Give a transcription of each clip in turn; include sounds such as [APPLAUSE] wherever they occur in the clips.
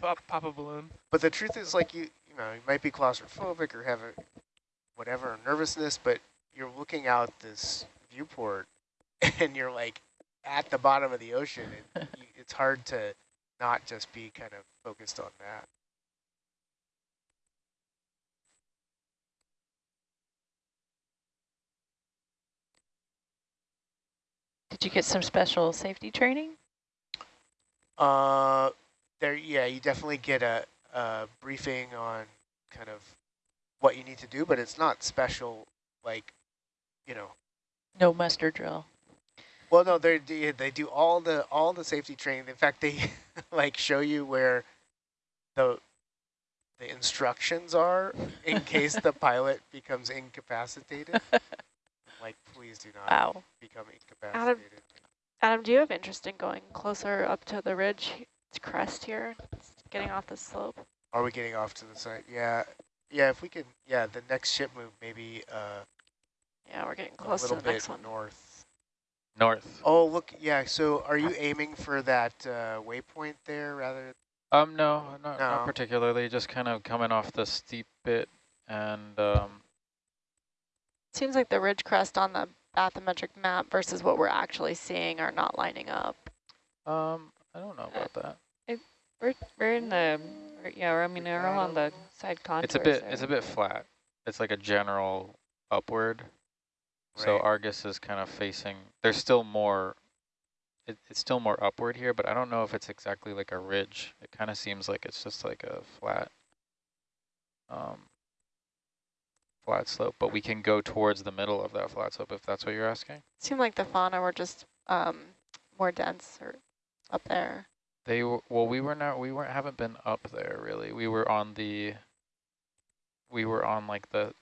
pop, pop a balloon. But the truth is, like you, you know, you might be claustrophobic or have a whatever nervousness, but you're looking out this viewport, [LAUGHS] and you're like at the bottom of the ocean, and [LAUGHS] you, it's hard to not just be kind of focused on that. Did you get some special safety training? Uh, there, yeah, you definitely get a, a briefing on kind of what you need to do, but it's not special, like, you know. No muster drill. Well, no, they they do all the all the safety training. In fact, they [LAUGHS] like show you where the the instructions are in case the pilot [LAUGHS] becomes incapacitated. [LAUGHS] like, please do not wow. become incapacitated. Adam, Adam, do you have interest in going closer up to the ridge crest here, getting off the slope? Are we getting off to the side? Yeah, yeah. If we can, yeah. The next ship move, maybe. Uh, yeah, we're getting close to the next one. north. North. Oh, look, yeah. So, are you aiming for that uh, waypoint there, rather? Um, no, not, No. not particularly. Just kind of coming off the steep bit, and um, Seems like the ridge crest on the bathymetric map versus what we're actually seeing are not lining up. um, I don't know about that. We're, we're in the, we're- yeah, we're, I mean, we're on the side contours It's a bit, there. it's a bit flat. It's like a general upward. So Argus is kind of facing. There's still more. It, it's still more upward here, but I don't know if it's exactly like a ridge. It kind of seems like it's just like a flat, um, flat slope. But we can go towards the middle of that flat slope if that's what you're asking. Seemed like the fauna were just um, more dense or up there. They were, well, we were not. We weren't. Haven't been up there really. We were on the. We were on like the,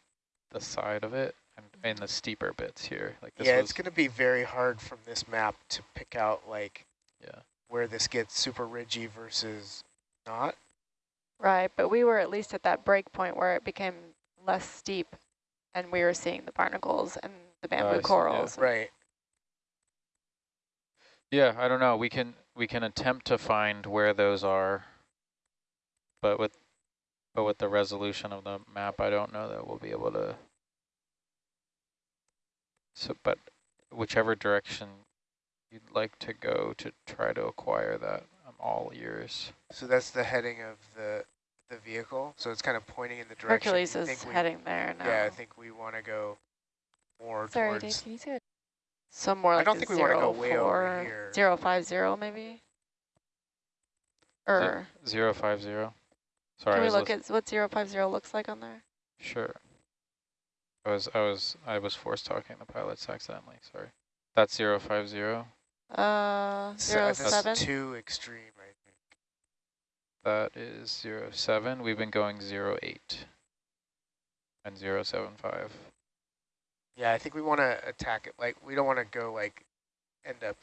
the side of it and in the steeper bits here. Like this yeah, was. it's going to be very hard from this map to pick out like Yeah. where this gets super ridgy versus not. Right, but we were at least at that break point where it became less steep and we were seeing the barnacles and the I bamboo yeah. corals. Right. Yeah, I don't know. We can we can attempt to find where those are, but with but with the resolution of the map, I don't know that we'll be able to. So, but whichever direction you'd like to go to try to acquire that, I'm all ears. So that's the heading of the the vehicle. So it's kind of pointing in the direction. Hercules is we- heading there now. Yeah, I think we want to go more Sorry, towards. Dave, can you say it? So more I like don't think we wanna go way over here. Zero five zero maybe? Or Zero five zero. Sorry, can we look at what zero five zero looks like on there? Sure. I was I was I was forced talking the pilots accidentally. Sorry. That's zero five zero. Uh, So zero that's seven? too extreme, I think. That is zero seven. We've been going zero eight and zero seven five. Yeah, I think we want to attack it. Like we don't want to go like end up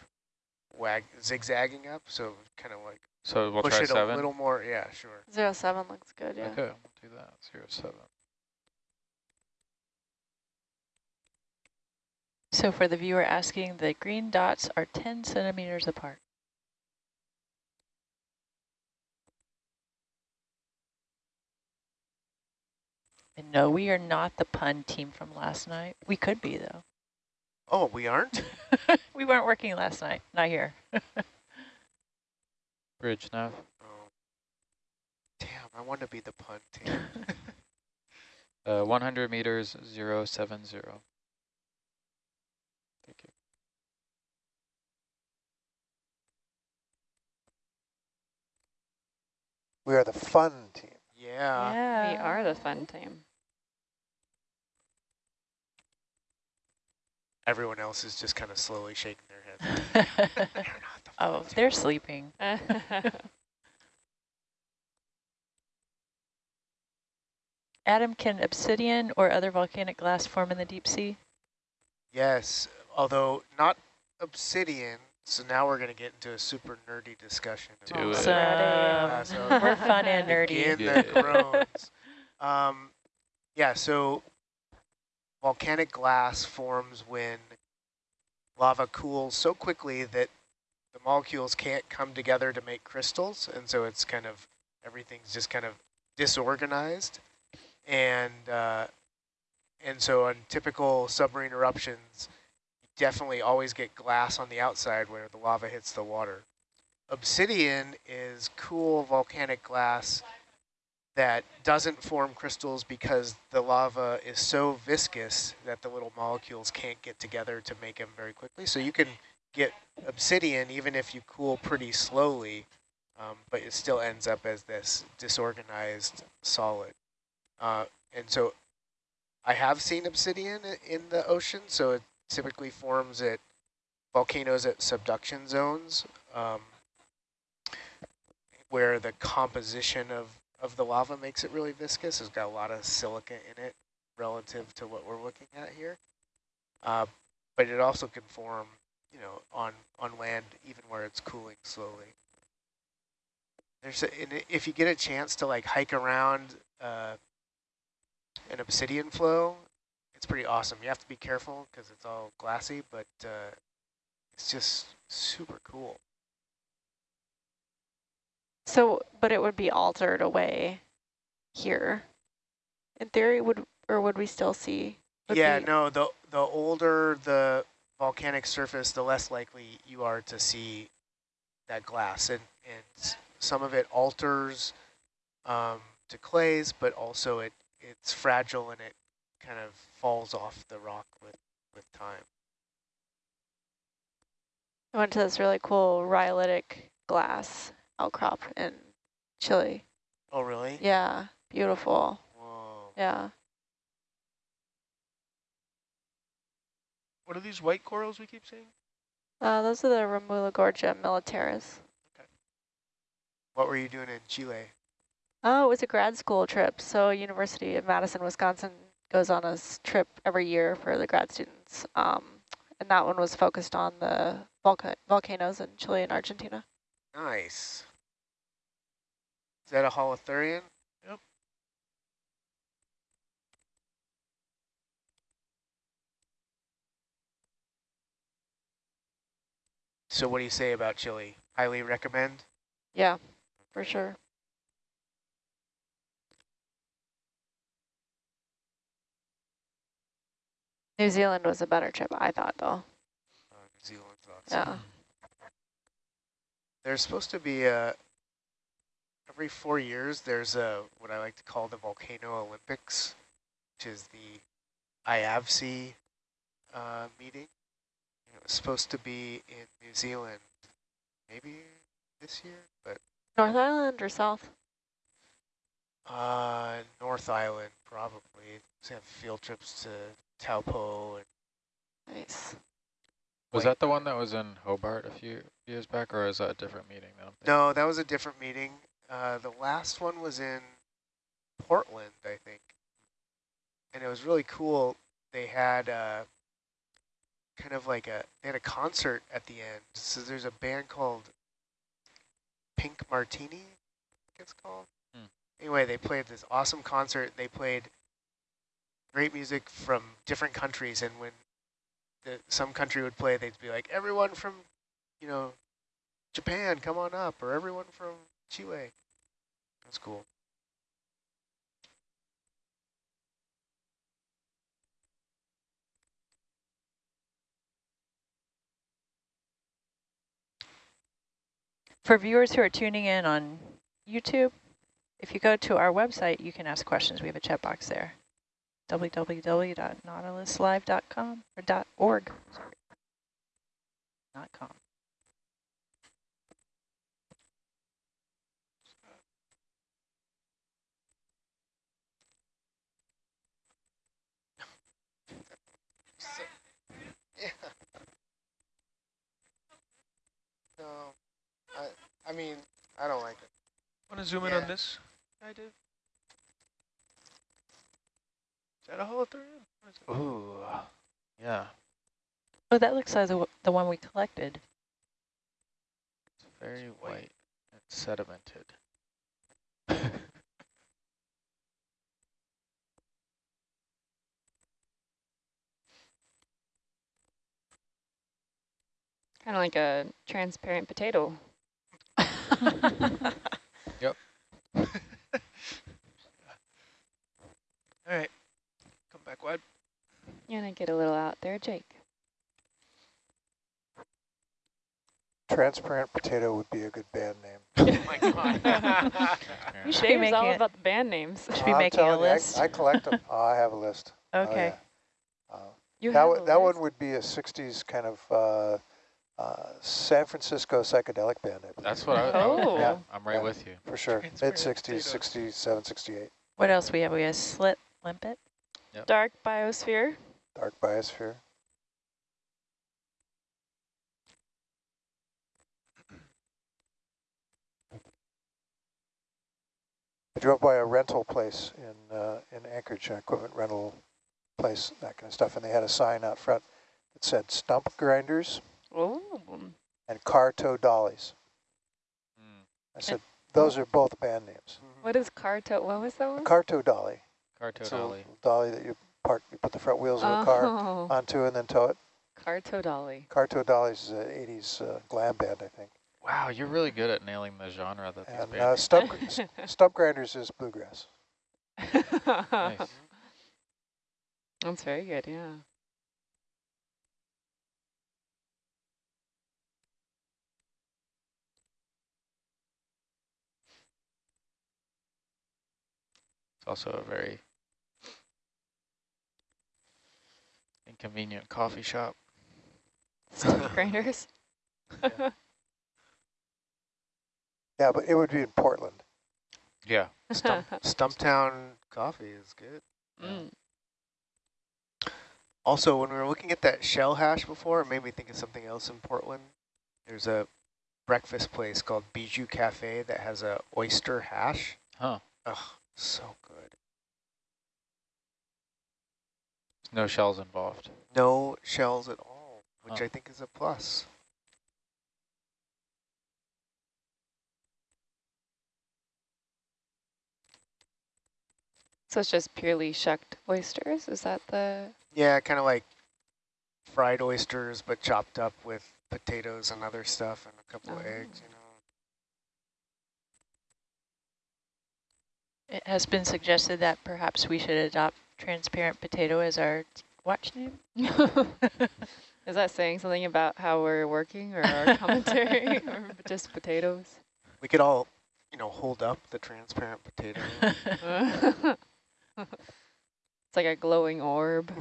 wag zigzagging up. So kind of like So we'll push try it seven. a little more. Yeah, sure. Zero seven looks good, yeah. Okay, we'll do that. Zero seven. So for the viewer asking, the green dots are 10 centimeters apart. And no, we are not the pun team from last night. We could be, though. Oh, we aren't. [LAUGHS] we weren't working last night. Not here. [LAUGHS] Bridge now. Oh. Damn, I want to be the pun team. [LAUGHS] Uh, 100 meters, zero seven zero. Thank you. We are the fun team. Yeah. yeah. We are the fun team. Everyone else is just kind of slowly shaking their heads. They're not the oh, team. they're sleeping. [LAUGHS] Adam, can obsidian or other volcanic glass form in the deep sea? Yes, although not obsidian. So now we're going to get into a super nerdy discussion. Do it. So, Uh, so we're fun and [LAUGHS] nerdy. Begin Yeah. the groans. Um, yeah, so volcanic glass forms when lava cools so quickly that the molecules can't come together to make crystals, and so it's kind of everything's just kind of disorganized. And, uh, and so on typical submarine eruptions, you definitely always get glass on the outside where the lava hits the water. Obsidian is cool volcanic glass that doesn't form crystals because the lava is so viscous that the little molecules can't get together to make them very quickly. So you can get obsidian even if you cool pretty slowly, um, but it still ends up as this disorganized solid. Uh, and so I have seen obsidian in the ocean, so it typically forms at volcanoes at subduction zones um, where the composition of, of the lava makes it really viscous. It's got a lot of silica in it relative to what we're looking at here. Uh, but it also can form, you know, on, on land even where it's cooling slowly. There's a, if you get a chance to like hike around uh, an obsidian flow, it's pretty awesome. You have to be careful because it's all glassy, but uh, it's just super cool. So, but it would be altered away here. In theory, would or would we still see? Yeah, no, the the older the volcanic surface, the less likely you are to see that glass. And, and some of it alters um, to clays, but also it it's fragile and it kind of falls off the rock with, with time. I went to this really cool rhyolitic glass outcrop in Chile. Oh, really? Yeah, beautiful. Whoa. Yeah. What are these white corals we keep seeing? Uh, those are the Ramuligorgia militaris. Okay. What were you doing in Chile? Oh, it was a grad school trip. So University of Madison, Wisconsin goes on a trip every year for the grad students. Um, and that one was focused on the volca volcanoes in Chile and Argentina. Nice. Is that a holothurian? Yep. So what do you say about Chile? Highly recommend? Yeah, for sure. New Zealand was a better trip, I thought, though. Oh, New Zealand's awesome. Yeah. Mm-hmm. There's supposed to be a, every four years, there's a, what I like to call the Volcano Olympics, which is the IAVC uh, meeting. It was supposed to be in New Zealand, maybe this year, but North Island or South? uh, North Island probably. Just have field trips to Taupo and Nice. Was that the one that was in Hobart a few years back, or is that a different meeting? I? No, that was a different meeting. Uh, the last one was in Portland, I think. And it was really cool. They had uh, kind of like a, they had a concert at the end. So there's a band called Pink Martini, I think it's called. Hmm. Anyway, they played this awesome concert. They played great music from different countries. And when the, some country would play, they'd be like, everyone from, you know, Japan, come on up, or everyone from Chile. That's cool. For viewers who are tuning in on YouTube, if you go to our website, you can ask questions. We have a chat box there. www.nautiluslive.com or .org. Sorry. Not com. Yeah. No, I, I mean, I don't like it. Want to zoom in Yeah. on this I Dave? Is that a holothurian? What is it? Ooh, yeah, Oh, that looks like the, the one we collected. it's very white. white and sedimented. Kind of like a transparent potato. [LAUGHS] [LAUGHS] All right, come back wide. You're gonna get a little out there, Jake. Transparent Potato would be a good band name. [LAUGHS] oh my god. [LAUGHS] you should be all it. about the band names. You should be making a list. I, I, collect them. [LAUGHS] oh, I have a list. Oh, okay. Oh, yeah. uh, you that, that one would be a 60s kind of uh, uh, San Francisco psychedelic band, I. That's what I, Oh. Yeah. I'm right Yeah. with you. For sure. Transparent Mid-60s, 67, 68. What else we have? We have slit limpet. Dark biosphere. Dark Biosphere. I drove by a rental place in uh, in Anchorage, an equipment rental place, that kind of stuff, and they had a sign out front that said stump grinders Oh. and car tow dollies. Mm. I said, those are both band names. What is Carto? What was that A one? car tow dolly. Carto It's a dolly. dolly that you park, you put the front wheels of a car Oh, onto and then tow it. Carto Dolly. Car tow dollies is an 80s uh, glam band, I think. Wow, you're really good at nailing the genre that these And bands. uh, stump, s- [LAUGHS] stump grinders is bluegrass. [LAUGHS] nice. That's very good, yeah. It's also a very inconvenient coffee shop. Stump [LAUGHS] grinders. [LAUGHS] Yeah, but it would be in Portland. Yeah. Stump, [LAUGHS] Stumptown coffee is good. Mm. Also, when we were looking at that shell hash before, it made me think of something else in Portland. There's a breakfast place called Bijou Cafe that has a oyster hash. Huh. Ugh, so good. No shells involved. No shells at all, which Huh. I think is a plus. So it's just purely shucked oysters? Is that the... Yeah, kind of like fried oysters, but chopped up with potatoes and other stuff and a couple of Oh. eggs, you know. It has been suggested that perhaps we should adopt transparent potato as our watch name. [LAUGHS] [LAUGHS] Is that saying something about how we're working or our commentary [LAUGHS] or just potatoes? We could all, you know, hold up the transparent potato. it's like a glowing orb.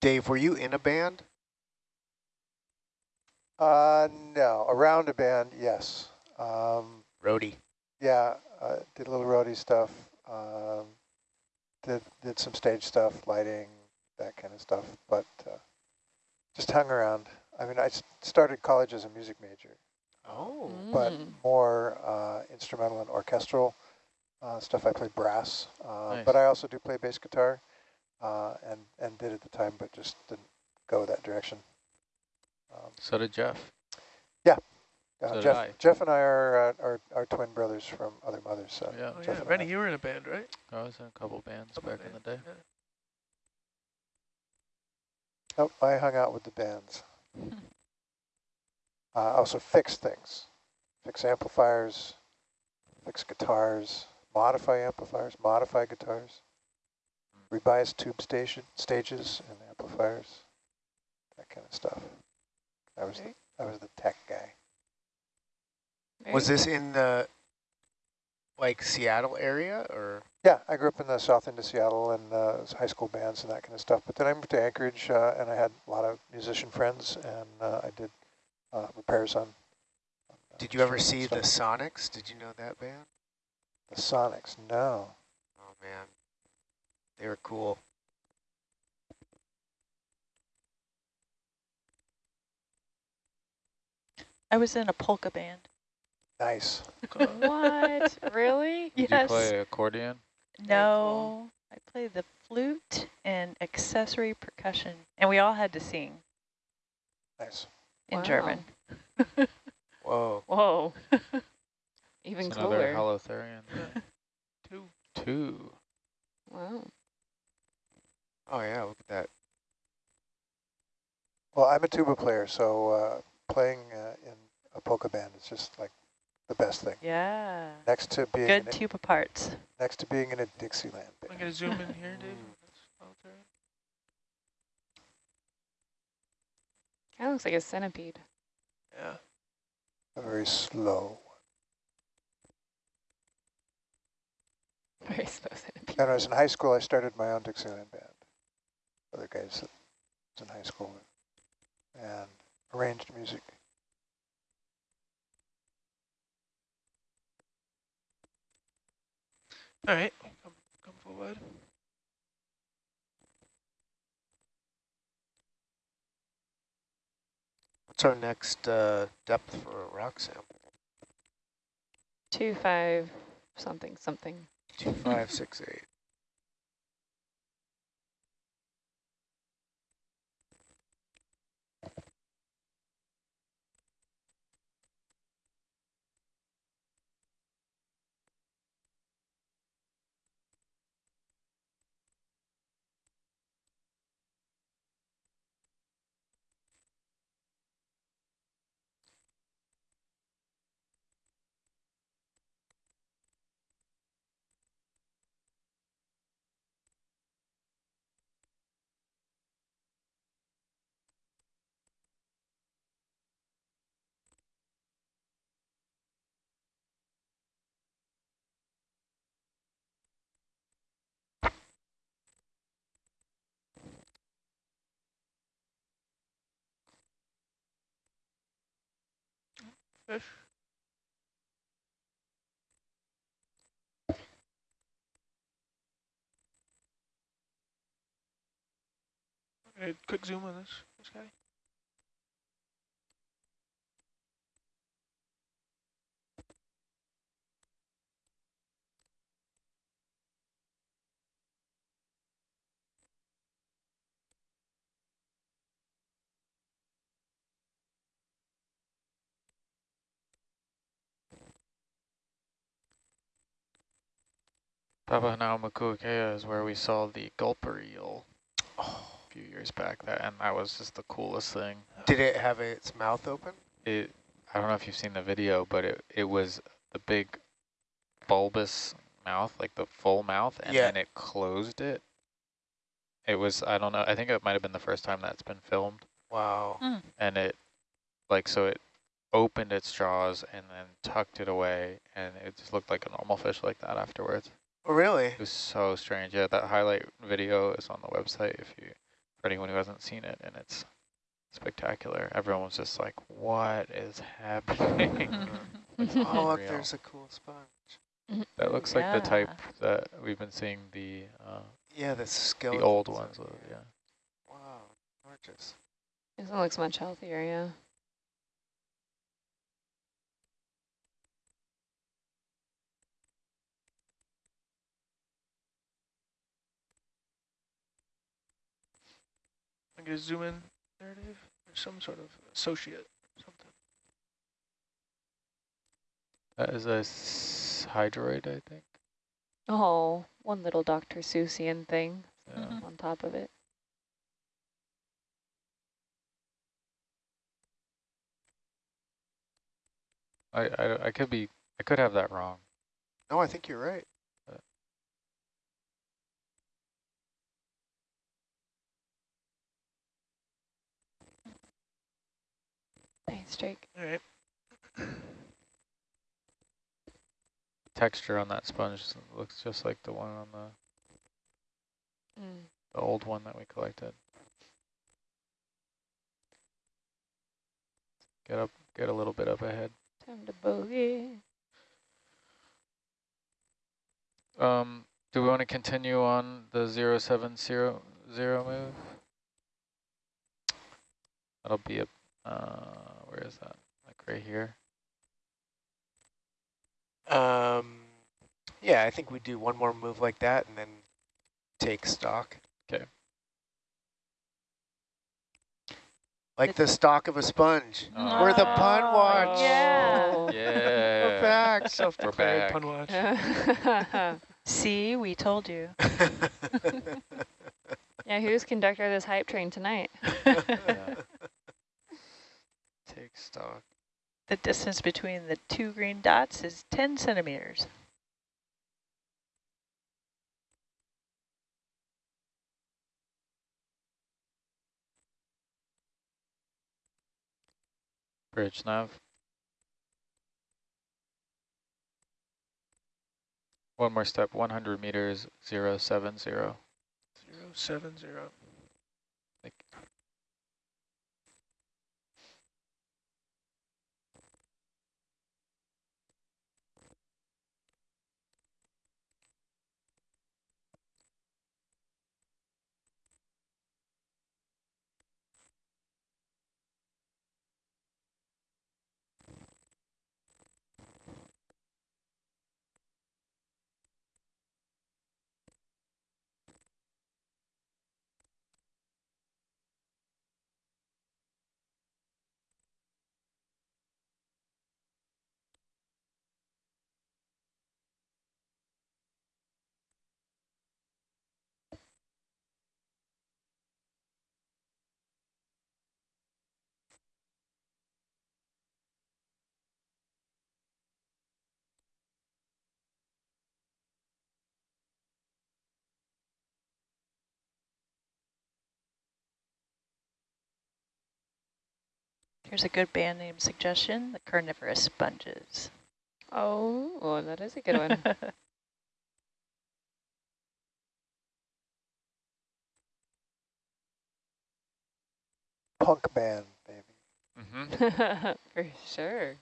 Dave, were you in a band? Uh, no, around a band, yes. Um, Roadie. yeah, uh, did a little roadie stuff. Um, did did some stage stuff, lighting, that kind of stuff. But uh, just hung around. I mean, I started college as a music major, Oh. but Mm. more uh, instrumental and orchestral uh, stuff. I play brass, uh, Nice. but I also do play bass guitar, uh, and and did at the time, but just didn't go that direction. Um, So did Jeff. uh, So Jeff, Jeff and I are, uh, are are twin brothers from other mothers. So Yeah. Oh, Jeff yeah, and Rennie, I. you were in a band, right? I was in a couple bands Couple back in the day. yeah. Nope, I hung out with the bands. [LAUGHS] Uh, I also fix things, fix amplifiers, fix guitars, modify amplifiers, modify guitars, rebias tube station stages and amplifiers, that kind of stuff. I was the, I was the tech guy. Very Was this in the, like, Seattle area, or? Yeah, I grew up in the south end of Seattle and uh, high school bands and that kind of stuff. But then I moved to Anchorage uh, and I had a lot of musician friends and uh, I did uh, repairs on. on, uh, Did you ever see and the. Sonics? Did you know that band? the Sonics? No. Oh, man. They were cool. I was in a polka band. Nice. What? [LAUGHS] really? Did yes. you play accordion? No, I played the flute and accessory percussion, and we all had to sing Nice. in Wow. German. [LAUGHS] Whoa. Whoa. Even It's another cooler. holothurian. [LAUGHS] Two. Two. Wow. Oh yeah, look at that. Well, I'm a tuba player, so uh, playing uh, in a polka band is just like the best thing. Yeah. Next to being Good in a, tuba parts. next to being in a Dixieland Band. I'm gonna zoom in here, Dave. Mm. That's solitary. Kind of looks like a centipede. Yeah. A very slow. Very slow centipede. When I was in high school, I started my own Dixieland band. Other guys that was in high school and arranged music. All right. Come, come forward. What's our next uh, depth for a rock sample? Two, five, something, something. Two five six eight. Quick zoom on this, this guy. Papahanaumokuakea is where we saw the gulper eel Oh. a few years back, that and that was just the coolest thing. Did it have its mouth open? It, I don't know if you've seen the video, but it, it was the big bulbous mouth, like the full mouth, and Yeah. then it closed it. It was, I don't know, I think it might have been the first time that's been filmed. Wow. Hmm. and it like so it opened its jaws and then tucked it away and it just looked like a normal fish like that afterwards really? it was so strange yeah that highlight video is on the website if you for anyone who hasn't seen it and it's spectacular everyone was just like what is happening [LAUGHS] [LAUGHS] Like, Oh look, there's a cool sponge. that looks like the type that we've been seeing the uh Yeah, the skeleton. the old ones with, yeah Wow, gorgeous. This one looks much healthier, yeah. I'm gonna zoom in there, Dave. There's some sort of associate or something. That is a hydroid i think Oh, one little Dr. Seussian thing yeah. On top of it. I, I i could be i could have that wrong No, I think you're right. Nice, Drake. All right. texture on that sponge looks just like the one on the, Mm. the old one that we collected. Get up, get a little bit up ahead. Time to bogey. Um, do we want to continue on the zero seven zero zero move? That'll be a, uh, where is that? Like right here. Um, yeah, I think we do one more move like that and then take stock. Okay. Like the stalk of a sponge. Oh. We're the pun watch. Yeah. [LAUGHS] Yeah. We're back. [LAUGHS] Self-declared back. pun watch. [LAUGHS] See, we told you. yeah, who's conductor of this hype train tonight? Yeah. The distance between the two green dots is 10 centimeters. Bridge nav. One more step, 100 meters, 070. 070. Here's a good band name suggestion, the carnivorous sponges. Oh, well, that is a good one. [LAUGHS] Punk band, baby. mm-hmm. [LAUGHS] For sure.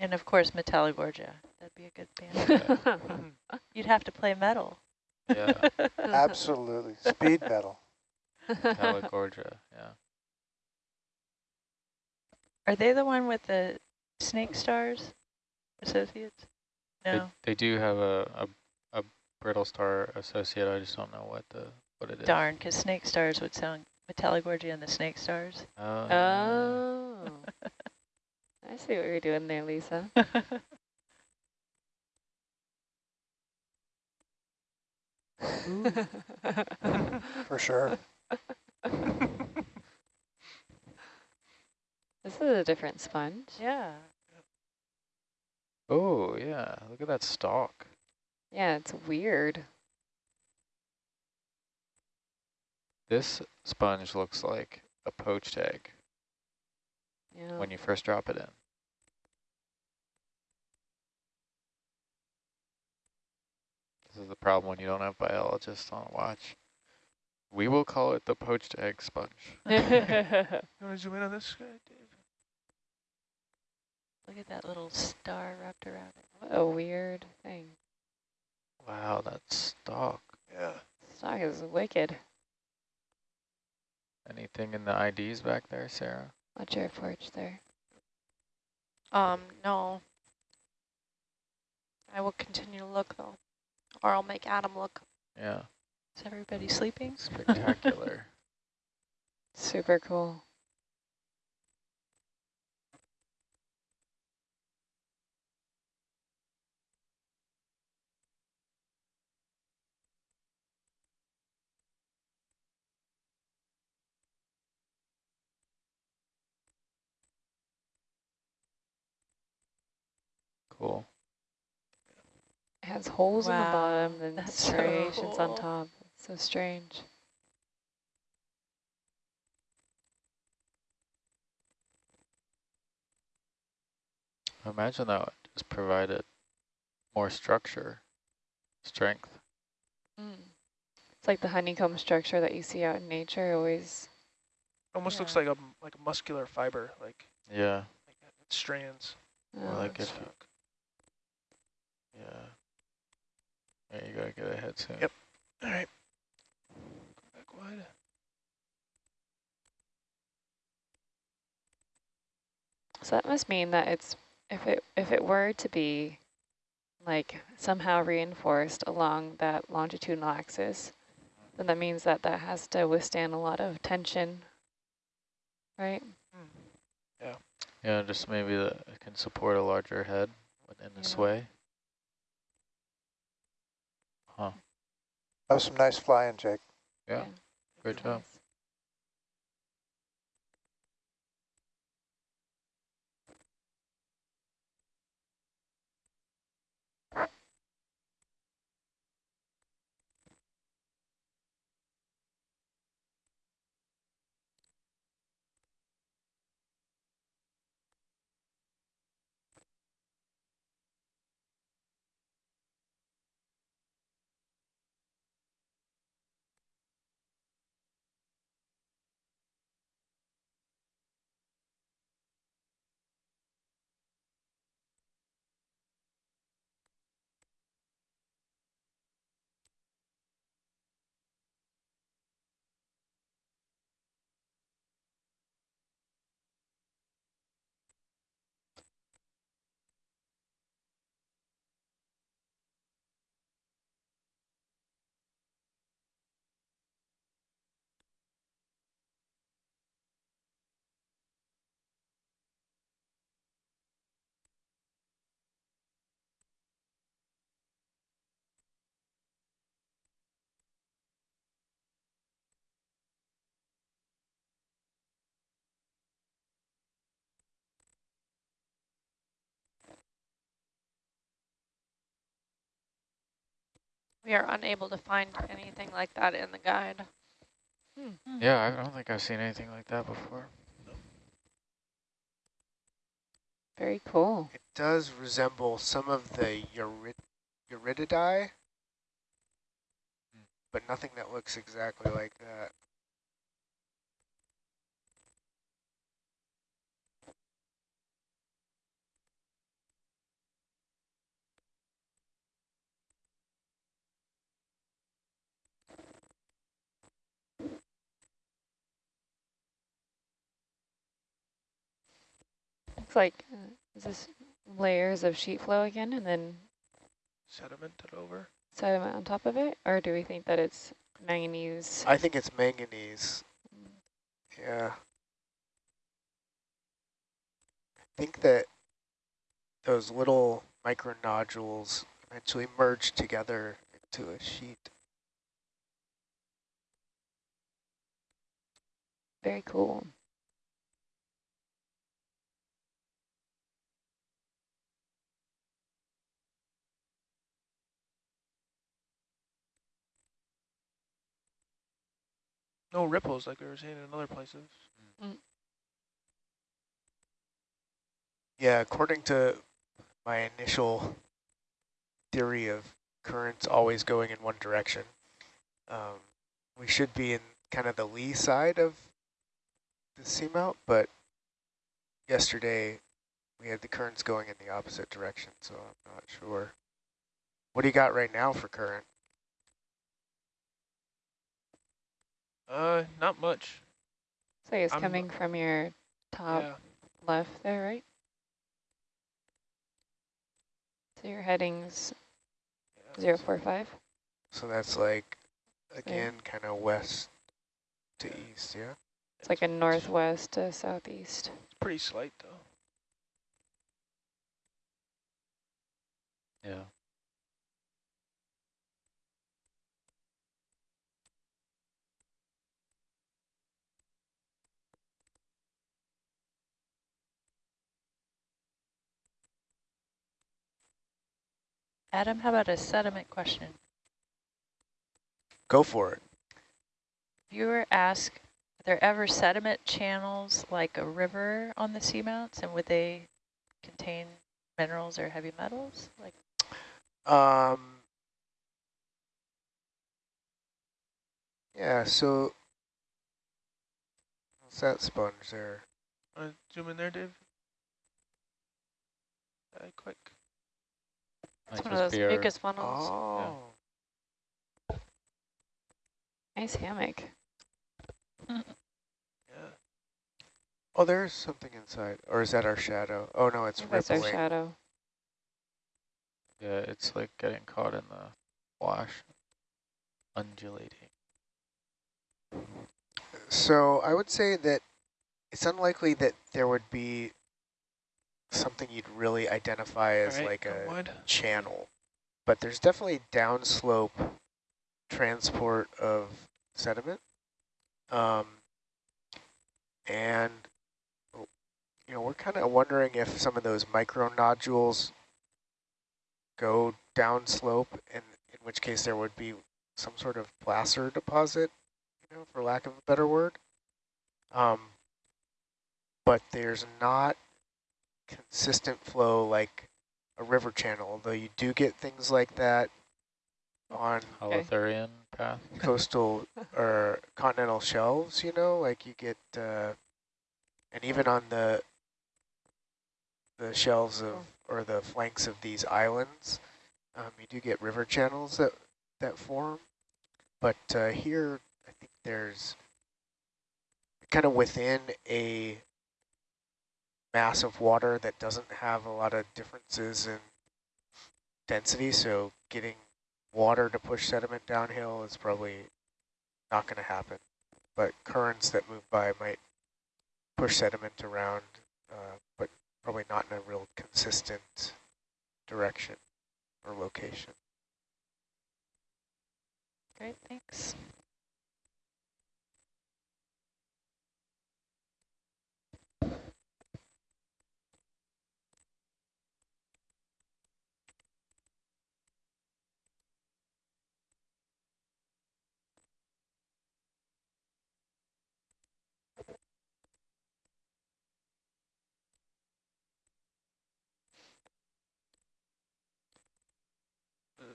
and of course, Metallogorgia. That'd be a good [LAUGHS] band. [LAUGHS] You'd have to play metal. Yeah, Absolutely. Speed metal. Palagorgia, [LAUGHS] yeah. Are they the one with the snake stars associates? No, they do have a, a, a brittle star associate, I just don't know what the what it is. darn, because snake stars would sound Metallogorgia and the snake stars. Oh, oh. I see what you're doing there, Lisa. For sure. [LAUGHS] This is a different sponge. yeah. oh, yeah, look at that stalk. Yeah, it's weird. This sponge looks like a poached egg Yeah. when you first drop it in. This is the problem when you don't have biologists on watch. We will call it the poached egg sponge. [LAUGHS] You want to zoom in on this guy, Dave? Look at that little star wrapped around it. what a weird thing. Wow, that stalk. Yeah. Stalk is wicked. Anything in the IDs back there, Sarah? Watch your forge there. Um, no. I will continue to look though, or I'll make Adam look. Yeah, Is everybody sleeping? spectacular. [LAUGHS] Super cool. cool. It has holes in the bottom and that's so striations on top. It's so strange. Imagine that would just provided more structure, strength. Mm. It's like the honeycomb structure that you see out in nature always. Almost looks like a like a muscular fiber, like Yeah, like strands. or uh, like if you, yeah. Yeah, you gotta get ahead soon. Yep. All right. Go back wide. So that must mean that it's if it if it were to be like somehow reinforced along that longitudinal axis, then that means that that has to withstand a lot of tension, right? Hmm. Yeah. Yeah, just maybe that it can support a larger head in this Yeah. way. Huh, That was some nice flying, Jake. yeah, great job. We are unable to find anything like that in the guide. Hmm. Yeah, I don't think I've seen anything like that before. Very cool. It does resemble some of the Eurid Euretidae, but nothing that looks exactly like that. Looks like, uh, is this layers of sheet flow again and then Sedimented over. sediment on top of it? Or do we think that it's manganese? I think it's manganese. Yeah. I think that those little micro nodules eventually merge together into a sheet. Very cool. No ripples like we were seeing in other places. Yeah, according to my initial theory of currents always going in one direction, um, we should be in kind of the lee side of the seamount, but yesterday we had the currents going in the opposite direction, so I'm not sure. What do you got right now for current? Uh, not much. So it's I'm- coming from your top yeah. left there, right? So your heading's yeah. zero four five. So that's like, again, kind of west to east, yeah? It's like a northwest to southeast. It's pretty slight though. Yeah. Adam, how about a sediment question? Go for it. Viewer asked, are there ever sediment channels like a river on the seamounts and would they contain minerals or heavy metals? Like Um, yeah, so what's that sponge there? Uh, zoom in there, Dave. Uh, quick. It's one of those be mucus funnels. Oh, Nice hammock. Yeah. [LAUGHS] oh, there's something inside, or is that our shadow? Oh no, it's I think That's our shadow. Yeah, it's like getting caught in the wash, undulating. So I would say that it's unlikely that there would be something you'd really identify as right, like a wide. channel, but there's definitely downslope transport of sediment. Um, and, you know, we're kind of wondering if some of those micro nodules go downslope, and in which case there would be some sort of placer deposit, you know, for lack of a better word. Um, but there's not consistent flow like a river channel, although you do get things like that on Holothurian path. [LAUGHS] coastal or continental shelves, you know, like you get, uh, and even on the the shelves of or the flanks of these islands, um, you do get river channels that that form. But uh, here, I think there's kind of within a mass of water that doesn't have a lot of differences in density, so getting water to push sediment downhill is probably not going to happen. But currents that move by might push sediment around, uh, but probably not in a real consistent direction or location. Great, thanks.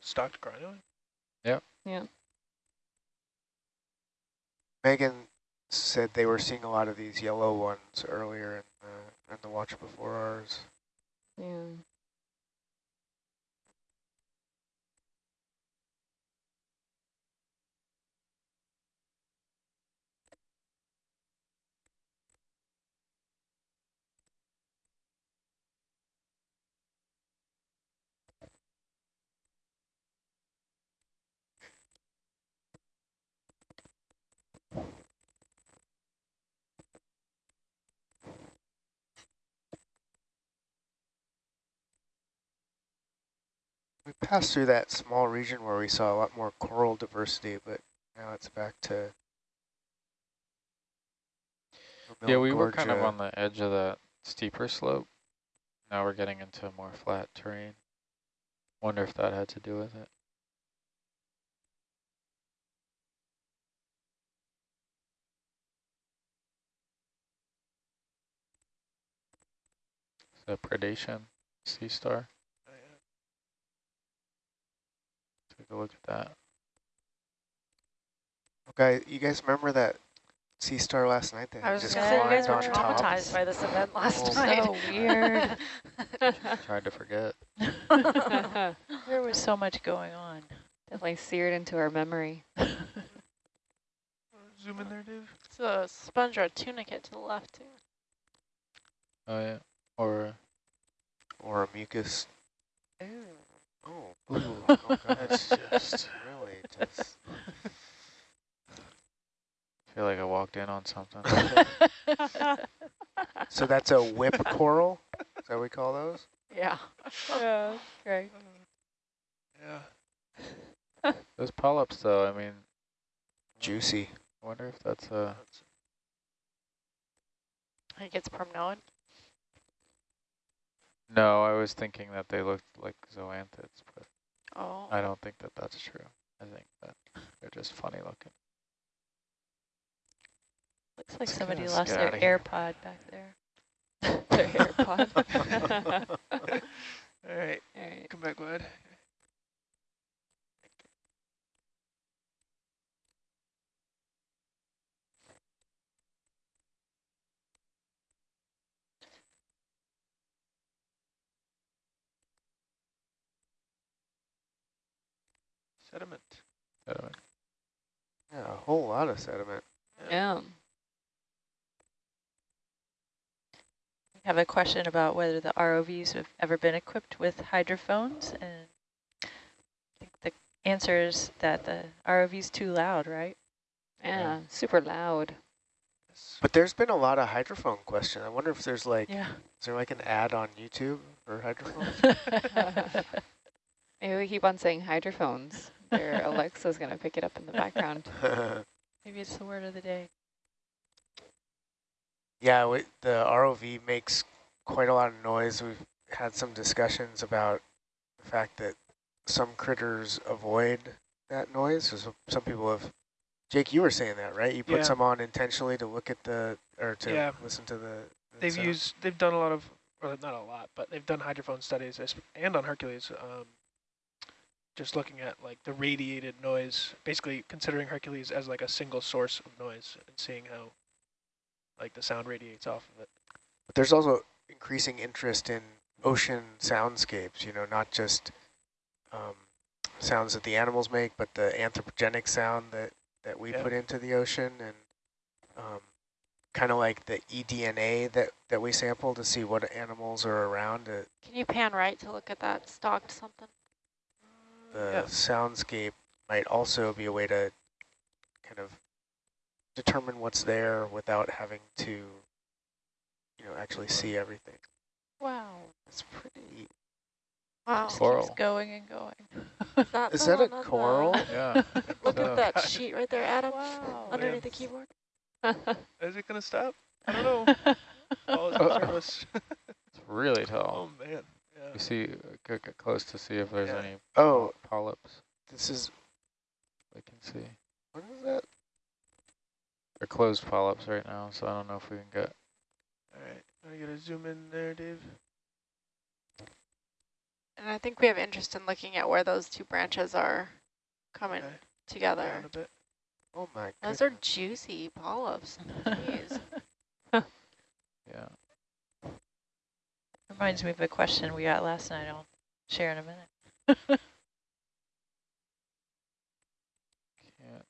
Stalked crinoid? Yeah. Yeah. Megan said they were seeing a lot of these yellow ones earlier in the, in the watch before ours. Yeah. Passed through that small region where we saw a lot more coral diversity, but now it's back to. Yeah, we were kind of on the edge of that steeper slope. Now we're getting into more flat terrain. Wonder if that had to do with it. The predation sea star. Oh, yeah. Take a look at that. Okay, you guys remember that sea star last night that I was just just gonna say, you guys climbed were on top? traumatized by this event last Oh. night. So weird. [LAUGHS] [LAUGHS] Tried to forget. [LAUGHS] There was so much going on. Definitely seared into our memory. Zoom in there, Dave. It's a sponge or a tunicate to the left too. Oh yeah. Or Or a mucus. Ooh. Oh, ooh, God, [LAUGHS] That's just- really just. feel like I walked in on something. [LAUGHS] So that's a whip coral? Is that what we call those? Yeah. yeah, great. Yeah. [LAUGHS] Those polyps though, I mean, Juicy. I wonder if that's a I think it's primnoid. No, I was thinking that they looked like zoanthids, but Oh. I don't think that that's true. I think that they're just funny looking. Looks like Let's somebody lost their. AirPod back there. [LAUGHS] Their AirPod. [LAUGHS] All right, [LAUGHS] All right. come back wide. Sediment. Sediment. Yeah, a whole lot of sediment. Yeah. I have a question about whether the ROVs have ever been equipped with hydrophones and I think the answer is that the ROV's too loud, right? Yeah, super loud. But there's been a lot of hydrophone question. I wonder if there's like, Yeah. is there like an ad on YouTube for hydrophones? [LAUGHS] Maybe we keep on saying hydrophones. Their Alexa's going to pick it up in the background. [LAUGHS] Maybe it's the word of the day. yeah, we, the ROV makes quite a lot of noise. We've had some discussions about the fact that some critters avoid that noise. So some people have, Jake, you were saying that, right? You put Yeah. some on intentionally to look at the, or to Yeah. listen to the, the They've sound. used, they've done a lot of, or not a lot, but they've done hydrophone studies and on Hercules, um, just looking at like the radiated noise, basically considering Hercules as like a single source of noise and seeing how like the sound radiates off of it. But there's also increasing interest in ocean soundscapes, you know, not just um, sounds that the animals make, but the anthropogenic sound that, that we Yeah. put into the ocean and um, kind of like the eDNA that, that we sample to see what animals are around. Uh, Can you pan right to look at that stalked something? The Yeah. soundscape might also be a way to kind of determine what's there without having to, you know, actually see everything. Wow. It's pretty Wow. Just Coral. keeps going and going. Is that, Is that a one on the- coral? [LAUGHS] Yeah. Look So- at that [LAUGHS] sheet right there, Adam, Wow. underneath the keyboard. [LAUGHS] Is it gonna stop? I don't know. Oh, it's Uh-oh. It's really oh, tall. oh man. Yeah. You see, uh, get, get close to see if there's Yeah. any Oh, polyps this is, we can see. what is that? They're closed polyps right now, so I don't know if we can get. All right. Are you gonna zoom in there, Dave? And I think we have interest in looking at where those two branches are coming Okay. together. A bit. Oh my Those are juicy polyps. [LAUGHS] Jeez. Yeah. Reminds me of a question we got last night. I'll share in a minute. [LAUGHS] Can't.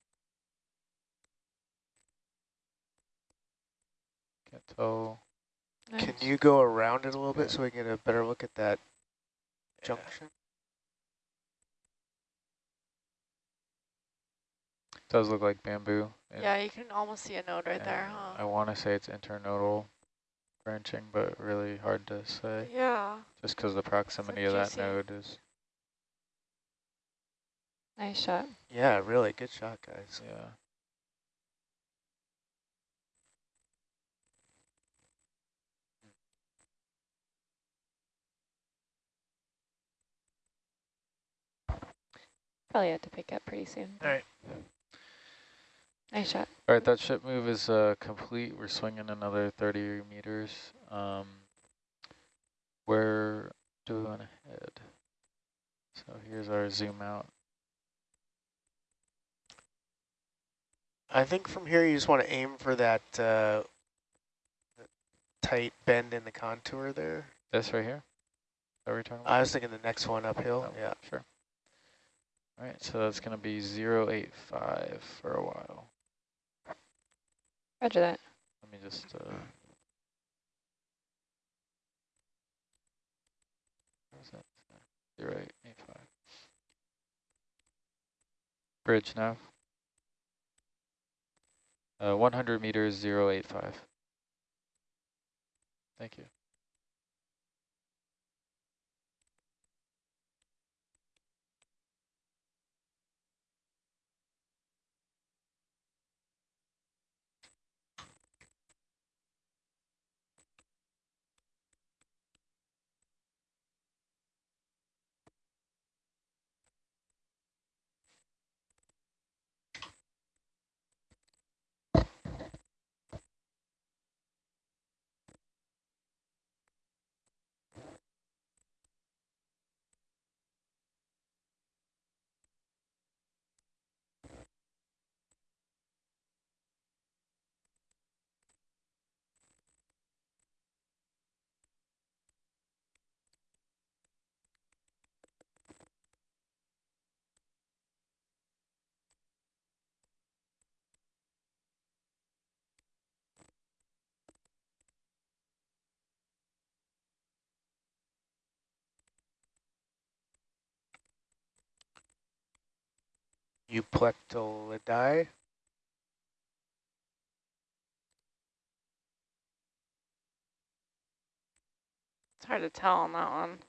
Can't tell. Can you go around it a little bit so we get a better look at that Yeah. junction? Does look like bamboo. yeah, you can almost see a node right there, and I want to say it's internodal branching, but really hard to say. Yeah. Just because the proximity of that node is. Nice shot. Yeah, really good shot, guys. Yeah. Probably had to pick up pretty soon. All right. Nice shot. All right, that ship move is uh, complete. We're swinging another 30 meters. Um, we want to head? So here's our zoom out. I think from here you just want to aim for that uh, tight bend in the contour there. This right here? that what we're talking about? I was thinking the next one uphill. Oh, Yeah. Sure. All right, so that's going to be 085 for a while. Roger that. Let me just... Uh, where's that? 0885. Bridge now. Uh, 100 meters, 085. Thank you. Euplectellidae. It's hard to tell on that one.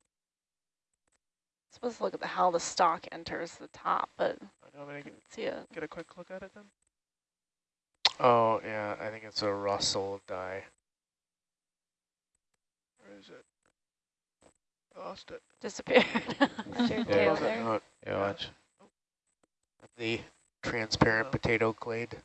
Supposed to look at the, how the stalk enters the top, but I don't mean, I can see it. get a quick look at it then. Oh, yeah, I think it's a rossellid. Where is it? I lost it. Disappeared. [LAUGHS] Is your Yeah. tail Love it. there? Yeah, watch. The transparent Oh. potato clade.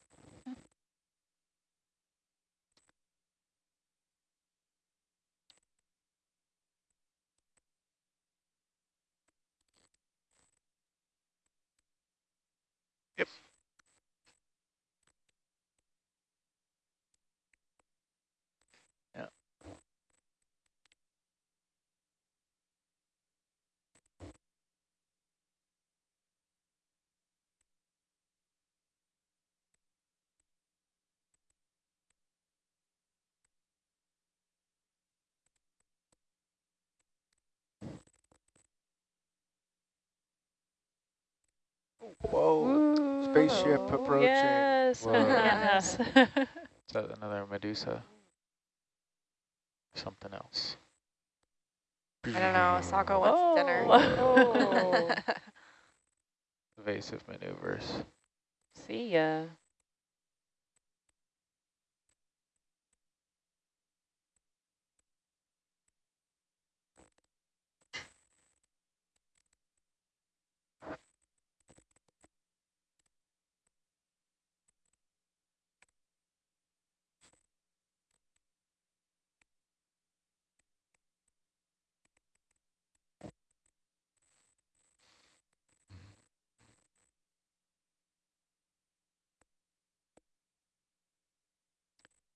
Whoa, spaceship approaching. Yes. Whoa. [LAUGHS] yes. Is that another Medusa? Something else. I don't know. Sako wants dinner. Whoa. Oh. Oh. [LAUGHS] Evasive maneuvers. See ya.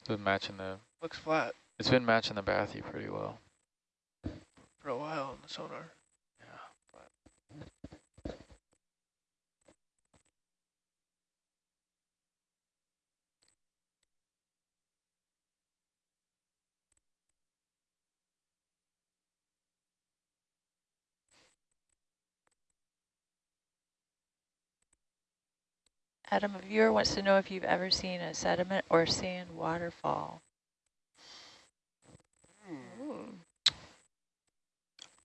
Been matching the. Looks flat It's been matching the bathy pretty well. for a while on the sonar. Adam, a viewer wants to know if you've ever seen a sediment or sand waterfall. Hmm.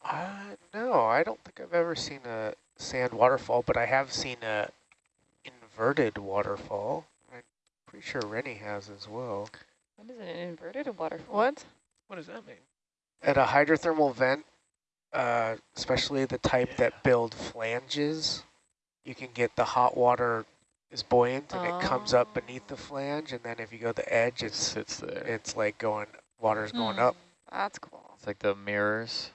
Uh, no, I don't think I've ever seen a sand waterfall, but I have seen a inverted waterfall. I'm pretty sure Rennie has as well. What is it, an inverted waterfall? what? What does that mean? At a hydrothermal vent, uh, especially the type Yeah. that build flanges, you can get the hot water is buoyant and it comes up beneath the flange, and then if you go to the edge, It it's sits there. it's like going water's going Hmm. up. That's cool. It's like the mirrors.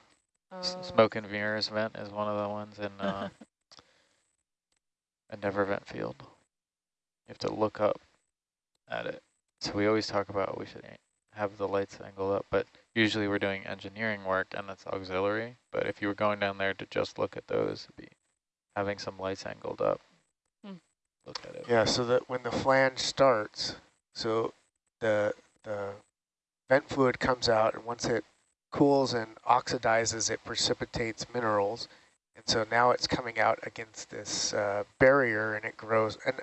S- Oh. Smoke and mirrors vent is one of the ones in uh, [LAUGHS] Endeavour vent field. You have to look up at it. So we always talk about we should have the lights angled up, but usually we're doing engineering work and that's auxiliary. But if you were going down there to just look at those, it'd be having some lights angled up. Look at it. Yeah, so that when the flange starts, so the the vent fluid comes out, and once it cools and oxidizes, it precipitates minerals, and so now it's coming out against this uh, barrier, and it grows. And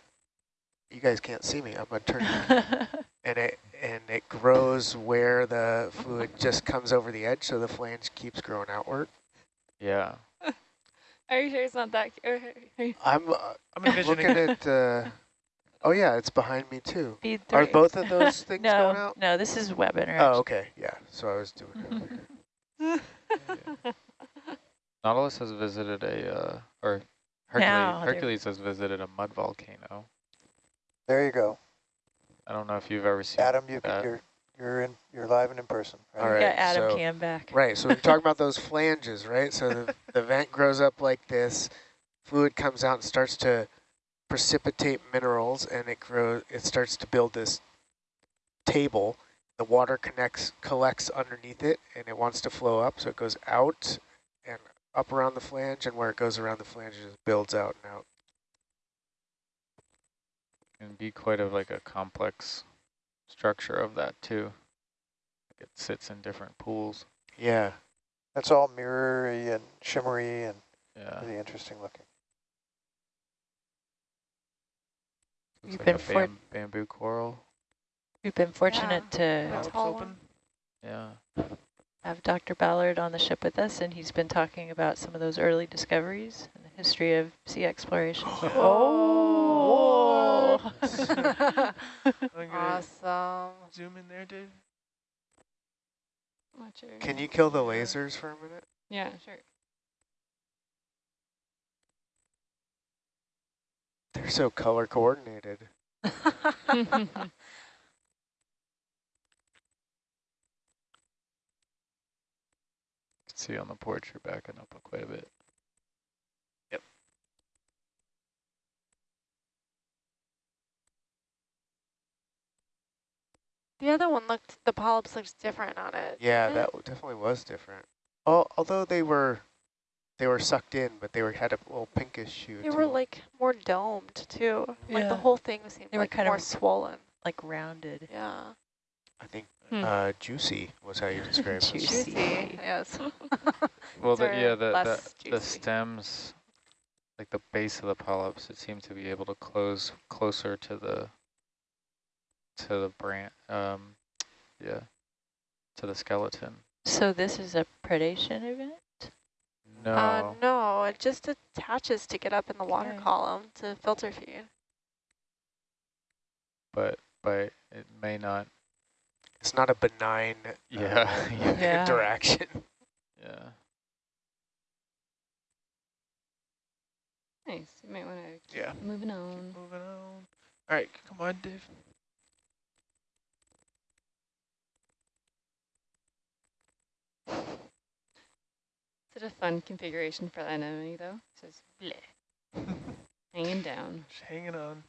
you guys can't see me. I'm gonna turn, [LAUGHS] and it and it grows where the fluid just comes over the edge, so the flange keeps growing outward. Yeah. Are you sure it's not that? I'm uh, I'm envisioning looking at. Uh, oh yeah, it's behind me too. Are both of those [LAUGHS] things no, going out? no, this is webinar. Oh, okay, yeah. So I was doing it. earlier. [LAUGHS] Nautilus has visited a, uh, or Hercules, Now Hercules has visited a mud volcano. There you go. I don't know if you've ever seen Adam, you, that. you're, you're in, you're live and in person. Right? All We got Adam so- Cam back. Right, so we're talking about those [LAUGHS] flanges, right? So the, the vent grows up like this, fluid comes out and starts to precipitate minerals, and it grows. It starts to build this table. The water connects, collects underneath it, and it wants to flow up, so it goes out and up around the flange, and where it goes around the flange, it just builds out and out. can be quite of like a complex structure of that too. Like it sits in different pools. Yeah. That's all mirrory and shimmery and Yeah. really interesting looking. Looks You've like been a bam bamboo coral. We've been fortunate Yeah. to open. Yeah. have Dr. Ballard on the ship with us, and he's been talking about some of those early discoveries and the history of sea exploration. [GASPS] Oh. [LAUGHS] I'm awesome. zoom in there, Dave. Watch your- Can you kill the lasers for a minute? Yeah, sure. They're so color coordinated. [LAUGHS] [LAUGHS] You can see on the porch you're backing up quite a bit. The other one looked, the polyps looked different on it. Yeah, that w- definitely was different. Al although they were, they were sucked in, but they were had a little pinkish hue. They to were like more domed too. Yeah. Like the whole thing seemed They were like kind more of- swollen. like rounded. Yeah. I think Hmm. uh, juicy was how you described it. [LAUGHS] Juicy. Yes. [LAUGHS] [LAUGHS] Well, the, yeah, the, the, the stems, like the base of the polyps, it seemed to be able to close closer to the to the branch. Um, yeah, to the skeleton. So this is a predation event? No, Uh, no, it just attaches to get up in the water Okay. column to filter feed. but but it may not. It's not a benign uh, Yeah. [LAUGHS] [LAUGHS] Yeah. interaction. Yeah. nice. You might want to keep Yeah. moving on. Moving on. All right, come on, Dave. Such a fun configuration for the anemone, though. Just bleh, [LAUGHS] hanging down. Just hanging on.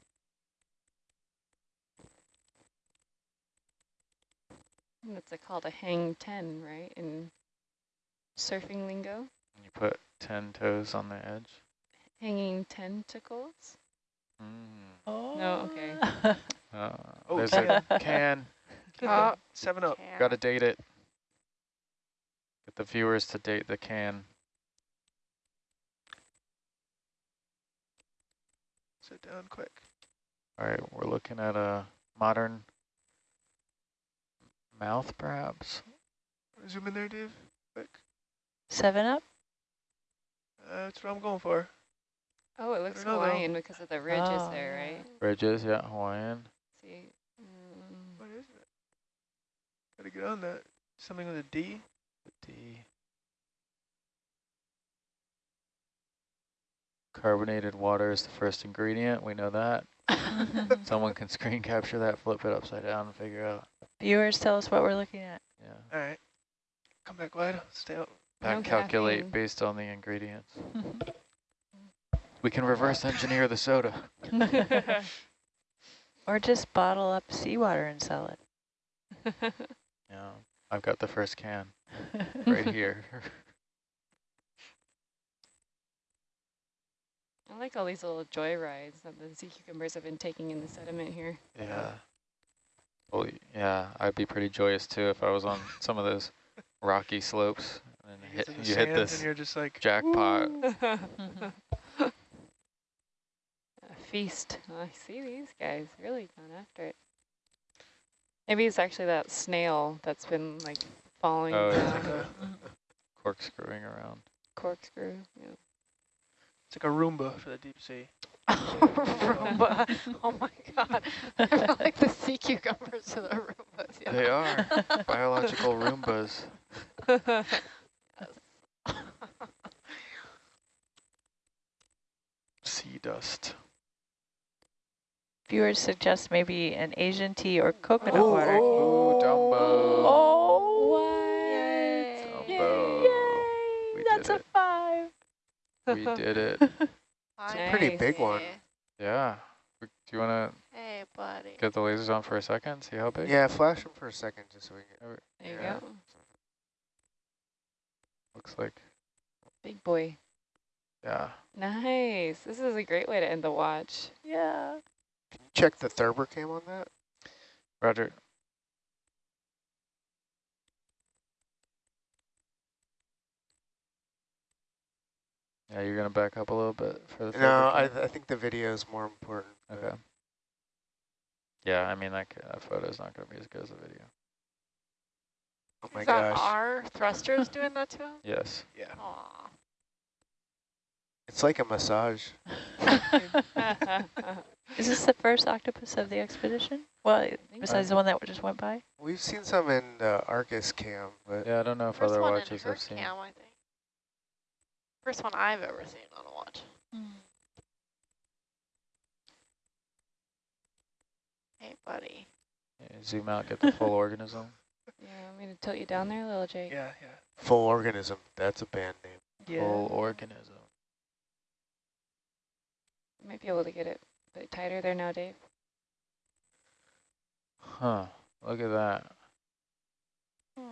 That's a, called a hang 10, right? In surfing lingo. You put ten toes on the edge. Hanging tentacles. Mm. Oh. No, okay. [LAUGHS] Uh, Oh, there's can. a can. Oh, Seven up. can. Got to date it. Get the viewers to date the can. Sit down quick. All right, we're looking at a modern mouth, perhaps. Zoom in there, Dave. Quick. Seven up? Uh, that's what I'm going for. Oh, it looks don't know, though. Hawaiian because of the ridges Oh, there, right? Ridges, yeah, Hawaiian. See, mm, What is it? Gotta get on that. Something with a D. The Carbonated water is the first ingredient. We know that. [LAUGHS] Someone can screen capture that, flip it upside down, and figure out. Viewers, tell us what we're looking at. Yeah. All right. Come back wide. Stay out. No calculate caffeine. based on the ingredients. [LAUGHS] We can reverse engineer the soda. [LAUGHS] or just bottle up seawater and sell it. Yeah. I've got the first can [LAUGHS] right here. I like all these little joy rides that the sea cucumbers have been taking in the sediment here. Yeah. Well, yeah, I'd be pretty joyous too if I was on some of those rocky slopes and You, hit, get to the you hit this and you're just like, jackpot. [LAUGHS] A feast. Oh, I see these guys really going after it. Maybe it's actually that snail that's been like following Oh, yeah. [LAUGHS] Corkscrewing around. corkscrew. Yeah. it's like a Roomba for the deep sea. [LAUGHS] Roomba. Oh my god. [LAUGHS] They're like the sea cucumbers to the Roombas. Yeah. They are biological Roombas. Sea dust. Viewers suggest maybe an Asian tea or coconut Oh, water. Ooh, Dumbo. Oh, We did it. [LAUGHS] It's a pretty big one. Yeah. Do you want to Hey, buddy. get the lasers on for a second? See how big? Yeah, flash them for a second just so we can. There you Yeah. go. Looks like, Big boy. yeah. Nice. This is a great way to end the watch. Yeah. Can you check the Thurber cam on that? Roger. Yeah, you're going to back up a little bit for the No, I, th I think the video is more important. Okay. Yeah, I mean, that, c- that photo's not going to be as good as the video. Oh my Is that gosh. our thrusters doing that to him? Yes. Yeah. Aw. It's like a massage. [LAUGHS] [LAUGHS] Is this the first octopus of the expedition? Well, besides the one that just went by? We've seen some in the Argus cam, but Yeah, I don't know if First other one in watches her I've seen. cam, I think. First one I've ever seen on a watch. Hmm. Hey, buddy. Yeah, zoom out, get the full [LAUGHS] organism. yeah, I'm going to tilt you down there, little Jake. Yeah, yeah. full organism. That's a band name. Yeah. Full organism. Might be able to get it a bit tighter there now, Dave. Huh. Look at that. Hmm.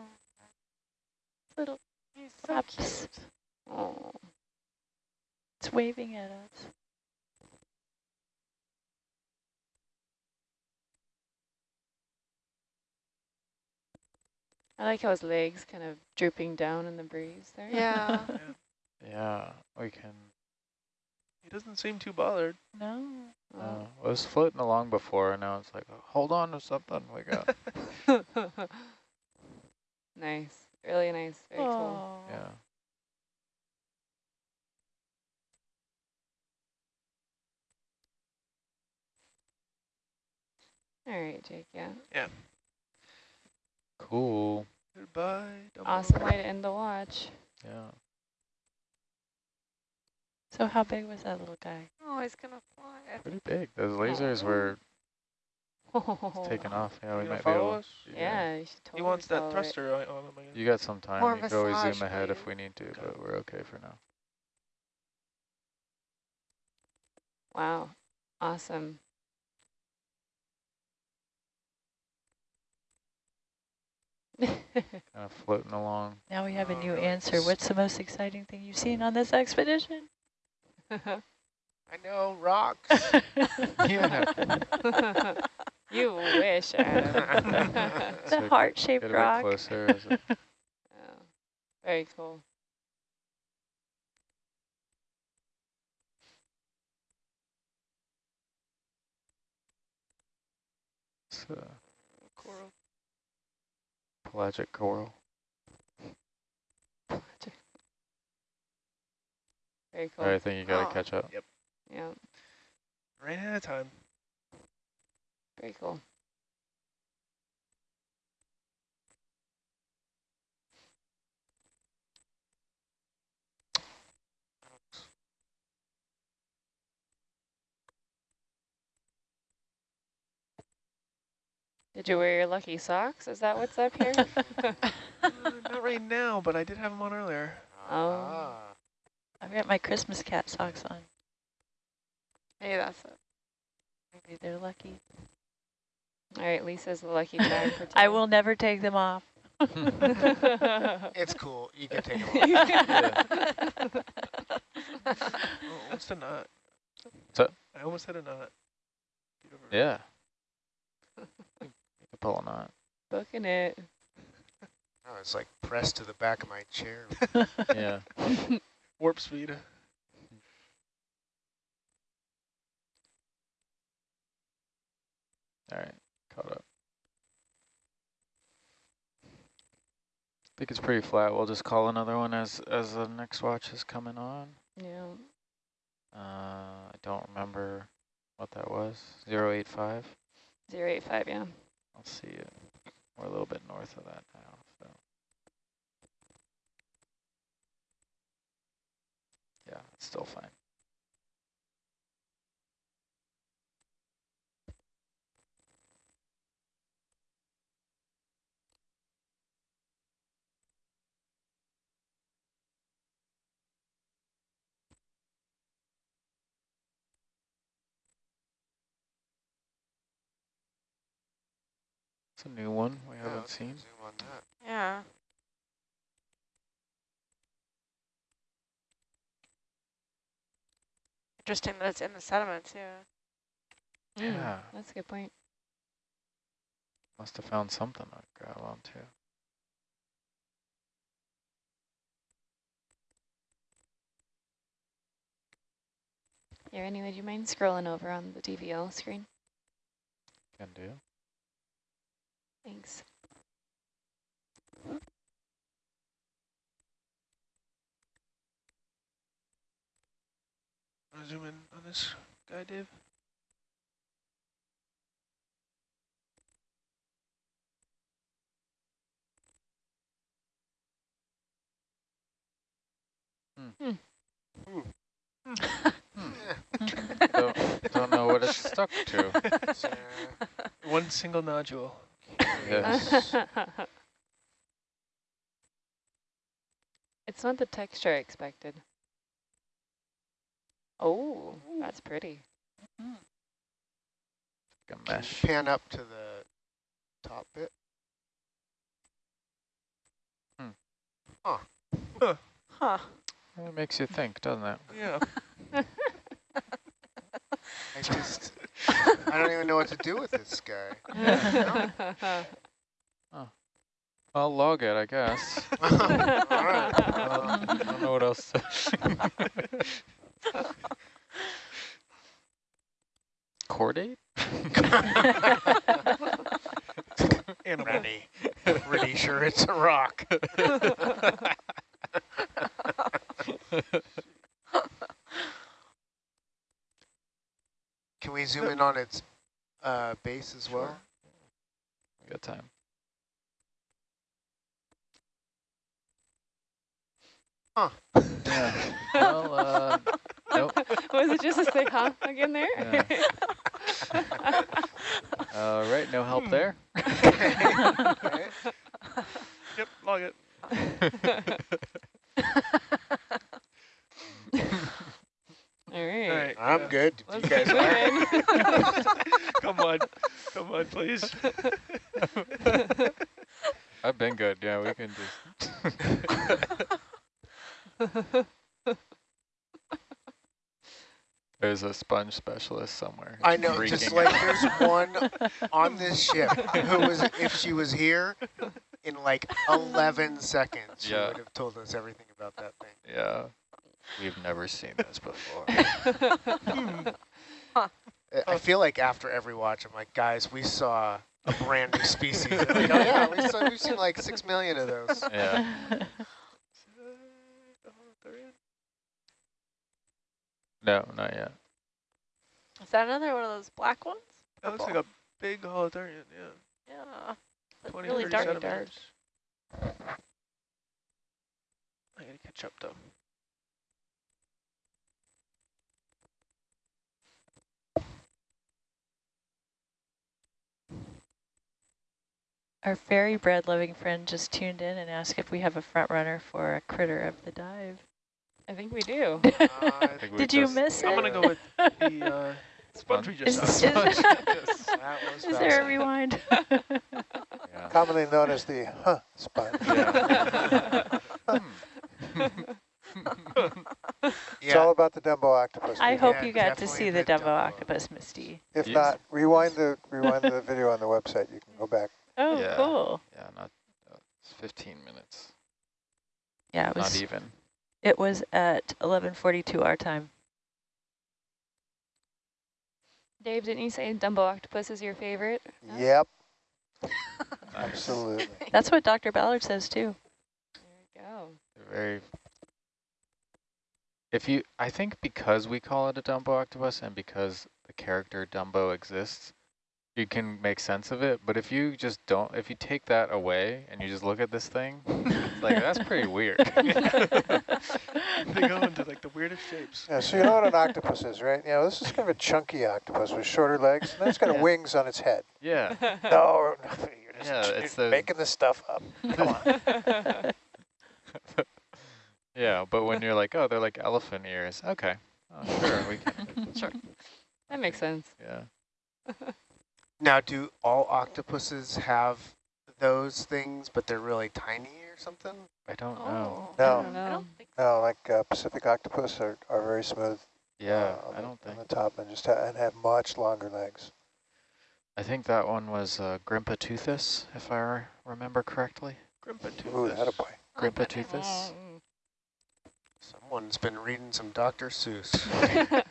Little He's so flaps. cute. Oh, It's waving at us. I like how his legs kind of drooping down in the breeze there. Yeah. [LAUGHS] Yeah, we can. He doesn't seem too bothered. No. Oh. Uh, was floating along before, and now it's like, hold on to something. We got. [LAUGHS] [LAUGHS] nice. Really nice. Very cool. Oh. yeah. All right, Jake. Yeah. Yeah. Cool. Goodbye. Dumbo. Awesome way to end the watch. Yeah. So how big was that little guy? Oh, he's gonna fly. Pretty big. Those oh. lasers were [LAUGHS] taking off. Yeah, we You gonna might be able. us? Yeah, you should He wants that follow it. thruster on on him. You got some time. More You could always zoom ahead if we need to, but we're okay for now. Wow. Awesome. [LAUGHS] Kind of floating along. Now we have a Oh, new really? answer. What's the most exciting thing you've seen on this expedition? [LAUGHS] I know, rocks. [LAUGHS] Yeah. you wish, Adam. the So heart-shaped Get a bit rock. closer. Is it- Oh, very cool. It's a Coral. Pelagic coral. Very cool. All right, I think you got to Oh. catch up. Yep. Yeah, Ran out of time. very cool. Did you wear your lucky socks? Is that what's up here? [LAUGHS] Uh, not right now, but I did have them on earlier. Oh. Ah. I've got my Christmas cat socks on. Hey, that's it. Maybe they're lucky. All right, Lisa's the lucky charm [LAUGHS] for today. I will never take them off. [LAUGHS] It's cool. You can take them off. Oh, almost a knot. So- I almost had a knot. Get over it. Yeah. You can pull a knot. Booking it. Oh, it's like pressed to the back of my chair. [LAUGHS] Yeah. [LAUGHS] Warp speed. All right. Caught up. I think it's pretty flat. We'll just call another one as as the next watch is coming on. Yeah. Uh, I don't remember what that was. Zero eight five. Zero eight five, yeah. I'll see it. We're a little bit north of that now. So. Yeah, it's still fine. It's a new one we Yeah, haven't seen. Zoom on that. Yeah. Interesting that it's in the sediment too. Mm, Yeah. That's a good point. Must have found something to grab onto. Here, anyway, do you mind scrolling over on the DVL screen? Can do. Thanks. Want to zoom in on this guy, Dave? Hmm. [LAUGHS] Don't, don't know what it's stuck to. Uh, One single nodule. Yes. it's not the texture I expected. Oh, that's pretty. Like a can you mesh. pan up to the top bit. Hmm. Huh. It makes you think, doesn't it? Yeah. [LAUGHS] I just, I don't even know what to do with this guy. [LAUGHS] I'll log it, I guess. [LAUGHS] [LAUGHS] All right. I don't, don't know what else to Chordate? Animal. Ready. Pretty sure it's a rock. Can in on its uh, base as well? Good time. Huh. Yeah. [LAUGHS] Well, uh, nope. [LAUGHS] Was it just a sick huh again there? Yeah. Uh, right, no help there. Okay. Yep, log it. All right. All right. I'm yeah. good. You Let's guys keep are? moving. Come on. Come on, please. I've been good. Yeah, we can just. There's a sponge specialist somewhere. I know, just freaking like out. there's one [LAUGHS] on this ship who was, if she was here, in like 11 seconds, she Yeah. would have told us everything about that thing. Yeah. We've never seen this before. [LAUGHS] [LAUGHS] I- I feel like after every watch, I'm like, guys, we saw a brand new species. They're like, oh yeah, we saw, we've seen like six million of those. Yeah. No, not yet. Is that another one of those black ones? That looks like a big holothurian, yeah. Yeah. But 20, really 30 dark. centimeters. I gotta catch up though. Our fairy bread loving friend just tuned in and asked if we have a front runner for a critter of the dive. I think we do. Uh, [LAUGHS] I think we Did you miss it? I'm gonna go with the uh, sponge we Is, just is, saw. is [LAUGHS] that was [LAUGHS] there a rewind? Yeah. Commonly known as the huh sponge. Yeah. It's all about the Dumbo octopus. I hope Yeah, you got to see the the Dumbo Dumbo. octopus, Misty. If Yes. not, rewind the rewind the video on the website. You can go back. Oh, Yeah. cool. yeah, not uh, it's 15 minutes. Yeah, it was Not even. It was at 11:42 our time. Dave, didn't you say Dumbo octopus is your favorite? Yep, [LAUGHS] absolutely. [LAUGHS] That's what Dr. Ballard says too. There we go. Very. If you, I think because we call it a Dumbo octopus and because the character Dumbo exists, you can make sense of it. But if you just don't, if you take that away and you just look at this thing, it's like that's pretty weird. [LAUGHS] they go into like the weirdest shapes. Yeah, so you know what an octopus is, right? You know, this is kind of a chunky octopus with shorter legs, and then it's got Yeah. wings on its head. yeah, [LAUGHS] No, you're just Yeah, you're it's the- making this stuff up. Come on. [LAUGHS] yeah. But when you're like, oh, they're like elephant ears. Okay, oh, sure, we can. Sure. That makes sense. Yeah. Now, do all octopuses have those things, but they're really tiny or something? I don't know. I No. don't I don't think No, like uh, Pacific octopus are, are very smooth. Yeah, uh, on I the- don't think. on the top and just ha and have much longer legs. I think that one was uh, Grimpoteuthis, if I re- remember correctly. Ooh, that a boy. Grimpoteuthis. Mm. Someone's been reading some Dr. Seuss. [LAUGHS] [LAUGHS]